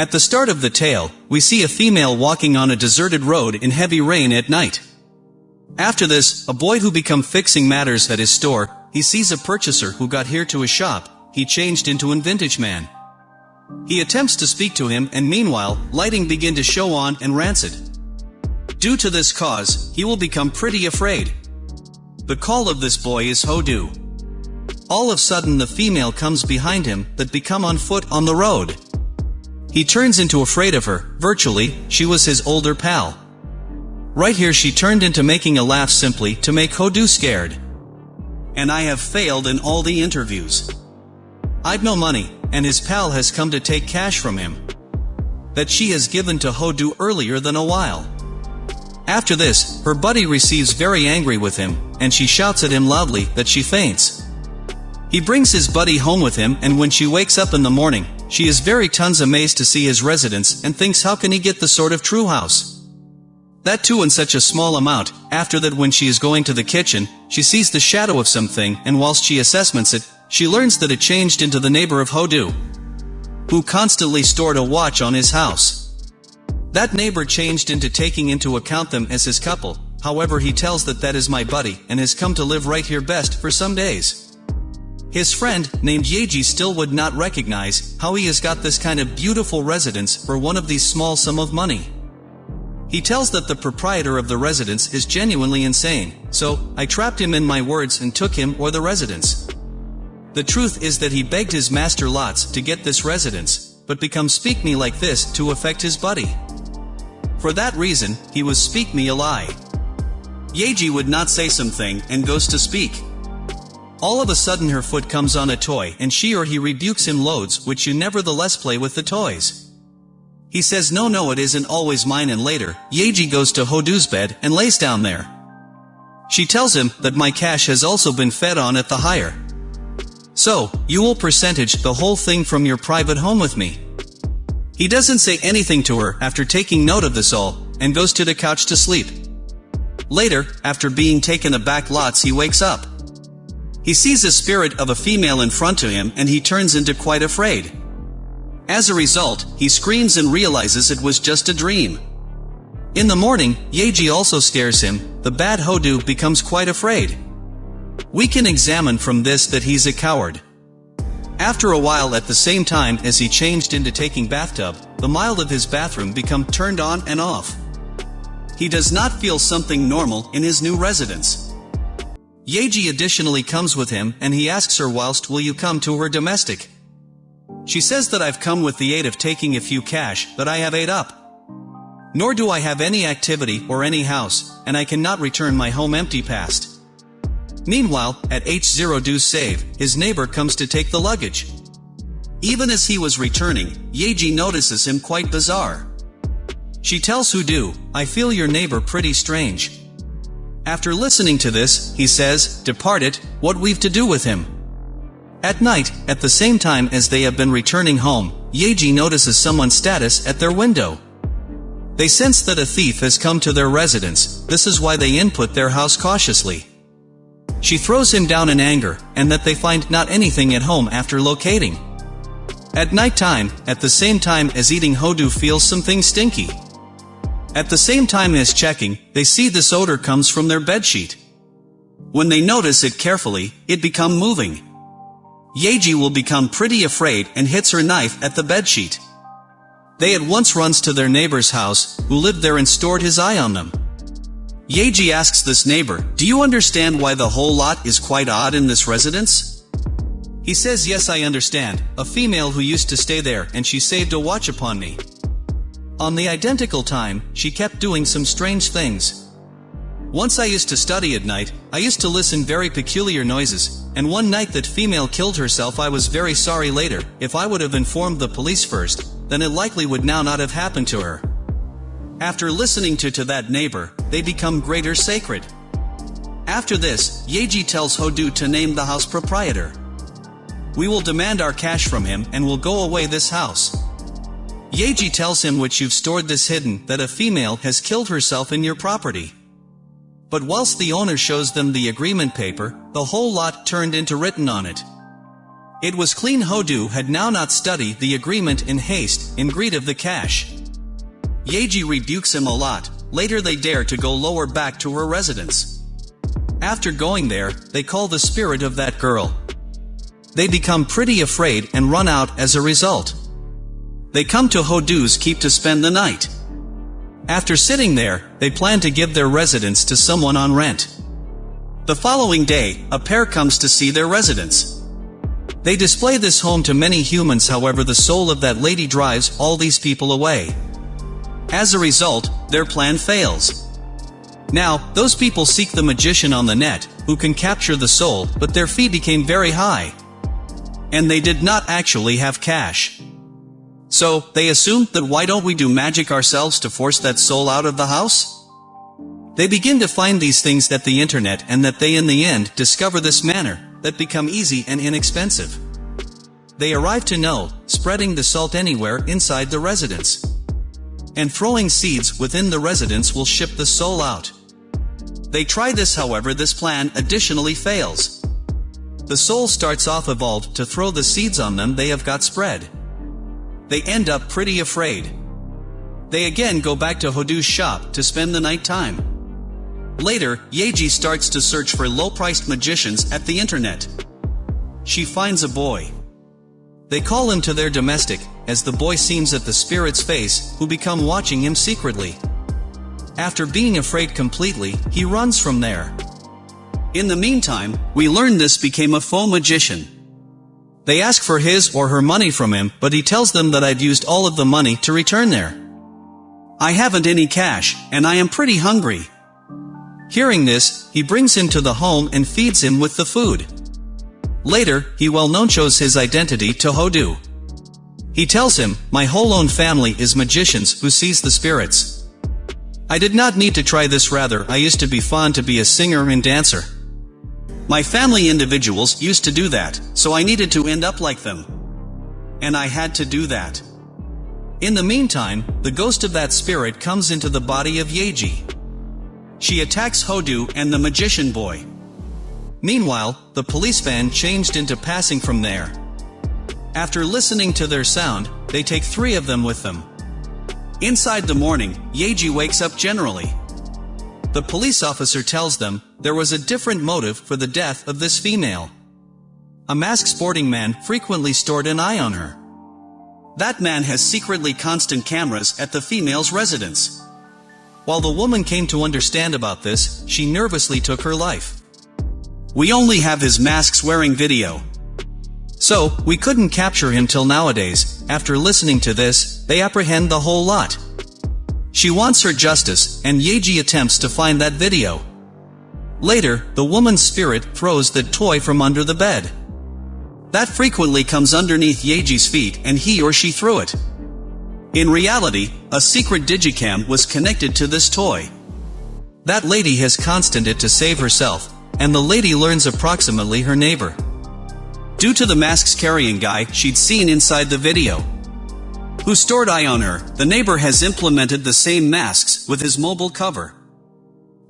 At the start of the tale, we see a female walking on a deserted road in heavy rain at night. After this, a boy who become fixing matters at his store, he sees a purchaser who got here to his shop, he changed into an vintage man. He attempts to speak to him and meanwhile, lighting begin to show on and rancid. Due to this cause, he will become pretty afraid. The call of this boy is Hodu. All of sudden the female comes behind him, that become on foot on the road. He turns into afraid of her, virtually, she was his older pal. Right here she turned into making a laugh simply to make Hodu scared. And I have failed in all the interviews. I've no money, and his pal has come to take cash from him. That she has given to Hodu earlier than a while. After this, her buddy receives very angry with him, and she shouts at him loudly that she faints. He brings his buddy home with him and when she wakes up in the morning, she is very tons amazed to see his residence and thinks how can he get the sort of true house. That too in such a small amount, after that when she is going to the kitchen, she sees the shadow of something and whilst she assessments it, she learns that it changed into the neighbor of Hodu, who constantly stored a watch on his house. That neighbor changed into taking into account them as his couple, however he tells that that is my buddy and has come to live right here best for some days. His friend, named Yeji still would not recognize how he has got this kind of beautiful residence for one of these small sum of money. He tells that the proprietor of the residence is genuinely insane, so, I trapped him in my words and took him or the residence. The truth is that he begged his master lots to get this residence, but become speak me like this to affect his buddy. For that reason, he was speak me a lie. Yeji would not say something and goes to speak. All of a sudden her foot comes on a toy and she or he rebukes him loads which you nevertheless play with the toys. He says no no it isn't always mine and later, Yeji goes to Hodu's bed and lays down there. She tells him that my cash has also been fed on at the hire. So, you will percentage the whole thing from your private home with me. He doesn't say anything to her after taking note of this all, and goes to the couch to sleep. Later, after being taken aback lots he wakes up. He sees a spirit of a female in front of him and he turns into quite afraid. As a result, he screams and realizes it was just a dream. In the morning, Yeji also scares him, the bad Hodu becomes quite afraid. We can examine from this that he's a coward. After a while at the same time as he changed into taking bathtub, the mild of his bathroom become turned on and off. He does not feel something normal in his new residence. Yeji additionally comes with him and he asks her whilst will you come to her domestic. She says that I've come with the aid of taking a few cash that I have ate up. Nor do I have any activity or any house, and I cannot return my home empty past. Meanwhile, at Hodu save, his neighbor comes to take the luggage. Even as he was returning, Yeji notices him quite bizarre. She tells Hodu, I feel your neighbor pretty strange. After listening to this, he says, Depart it, what we've to do with him. At night, at the same time as they have been returning home, Yeji notices someone's status at their window. They sense that a thief has come to their residence, this is why they input their house cautiously. She throws him down in anger, and that they find not anything at home after locating. At night time, at the same time as eating Hodu feels something stinky. At the same time as checking, they see this odor comes from their bedsheet. When they notice it carefully, it become moving. Yeji will become pretty afraid and hits her knife at the bedsheet. They at once runs to their neighbor's house, who lived there and stored his eye on them. Yeji asks this neighbor, do you understand why the whole lot is quite odd in this residence? He says yes I understand, a female who used to stay there and she saved a watch upon me. On the identical time, she kept doing some strange things. Once I used to study at night, I used to listen very peculiar noises, and one night that female killed herself I was very sorry later, if I would have informed the police first, then it likely would now not have happened to her. After listening to to that neighbor, they become greater sacred. After this, Yeji tells Hodu to name the house proprietor. We will demand our cash from him and will go away this house. Yeji tells him which you've stored this hidden, that a female has killed herself in your property. But whilst the owner shows them the agreement paper, the whole lot turned into written on it. It was clean Hodu had now not studied the agreement in haste, in greed of the cash. Yeji rebukes him a lot, later they dare to go lower back to her residence. After going there, they call the spirit of that girl. They become pretty afraid and run out as a result. They come to Hodu's keep to spend the night. After sitting there, they plan to give their residence to someone on rent. The following day, a pair comes to see their residence. They display this home to many humans however the soul of that lady drives all these people away. As a result, their plan fails. Now, those people seek the magician on the net, who can capture the soul, but their fee became very high. And they did not actually have cash. So, they assumed that why don't we do magic ourselves to force that soul out of the house? They begin to find these things at the internet and that they in the end discover this manner, that become easy and inexpensive. They arrive to know, spreading the salt anywhere inside the residence. And throwing seeds within the residence will ship the soul out. They try this however this plan additionally fails. The soul starts off evolved to throw the seeds on them they have got spread they end up pretty afraid. They again go back to Hodu's shop to spend the night time. Later, Yeji starts to search for low-priced magicians at the internet. She finds a boy. They call him to their domestic, as the boy seems at the spirit's face, who become watching him secretly. After being afraid completely, he runs from there. In the meantime, we learn this became a faux magician. They ask for his or her money from him, but he tells them that I've used all of the money to return there. I haven't any cash, and I am pretty hungry. Hearing this, he brings him to the home and feeds him with the food. Later, he well-known shows his identity to Hodu. He tells him, my whole own family is magicians who sees the spirits. I did not need to try this rather I used to be fond to be a singer and dancer. My family individuals used to do that, so I needed to end up like them. And I had to do that. In the meantime, the ghost of that spirit comes into the body of Yeji. She attacks Hodu and the magician boy. Meanwhile, the police van changed into passing from there. After listening to their sound, they take three of them with them. Inside the morning, Yeji wakes up generally. The police officer tells them, there was a different motive for the death of this female. A masked sporting man frequently stored an eye on her. That man has secretly constant cameras at the female's residence. While the woman came to understand about this, she nervously took her life. We only have his masks wearing video. So, we couldn't capture him till nowadays, after listening to this, they apprehend the whole lot. She wants her justice, and Yeji attempts to find that video. Later, the woman's spirit throws the toy from under the bed. That frequently comes underneath Yeji's feet and he or she threw it. In reality, a secret digicam was connected to this toy. That lady has constant it to save herself, and the lady learns approximately her neighbor. Due to the masks carrying guy she'd seen inside the video, who stored eye on her, the neighbor has implemented the same masks with his mobile cover.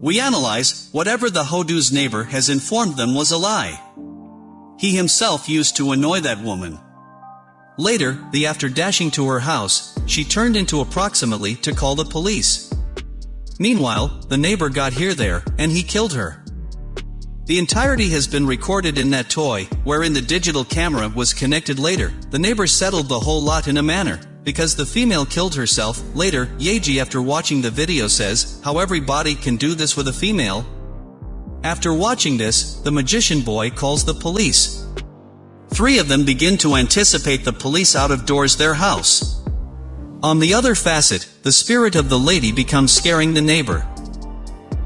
We analyze, whatever the Hodu's neighbor has informed them was a lie. He himself used to annoy that woman. Later, the after dashing to her house, she turned into approximately to call the police. Meanwhile, the neighbor got here there, and he killed her. The entirety has been recorded in that toy, wherein the digital camera was connected later. The neighbor settled the whole lot in a manner, because the female killed herself. Later, Yeji after watching the video says, how everybody can do this with a female. After watching this, the magician boy calls the police. Three of them begin to anticipate the police out of doors their house. On the other facet, the spirit of the lady becomes scaring the neighbor.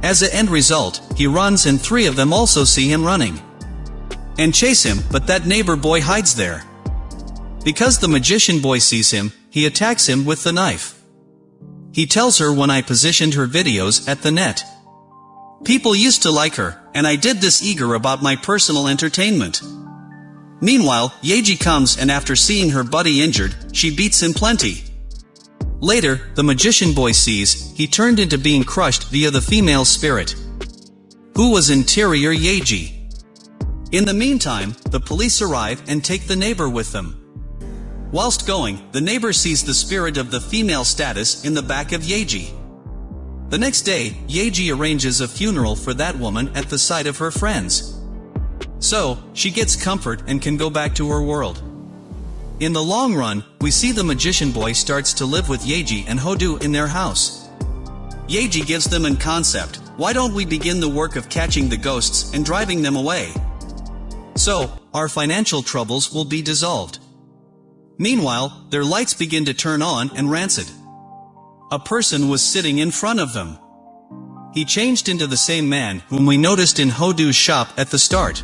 As a end result, he runs and three of them also see him running. And chase him, but that neighbor boy hides there. Because the magician boy sees him, he attacks him with the knife. He tells her when I positioned her videos at the net. People used to like her, and I did this eager about my personal entertainment. Meanwhile, Yeji comes and after seeing her buddy injured, she beats him plenty. Later, the magician boy sees, he turned into being crushed via the female spirit. Who was interior Yeji? In the meantime, the police arrive and take the neighbor with them. Whilst going, the neighbor sees the spirit of the female status in the back of Yeji. The next day, Yeji arranges a funeral for that woman at the site of her friends. So, she gets comfort and can go back to her world. In the long run, we see the magician boy starts to live with Yeji and Hodu in their house. Yeji gives them an concept, why don't we begin the work of catching the ghosts and driving them away? So, our financial troubles will be dissolved. Meanwhile, their lights begin to turn on and rancid. A person was sitting in front of them. He changed into the same man whom we noticed in Hodu's shop at the start.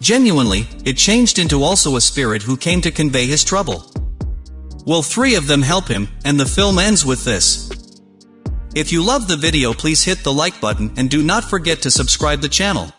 Genuinely, it changed into also a spirit who came to convey his trouble. Will three of them help him, and the film ends with this. If you love the video please hit the like button and do not forget to subscribe the channel.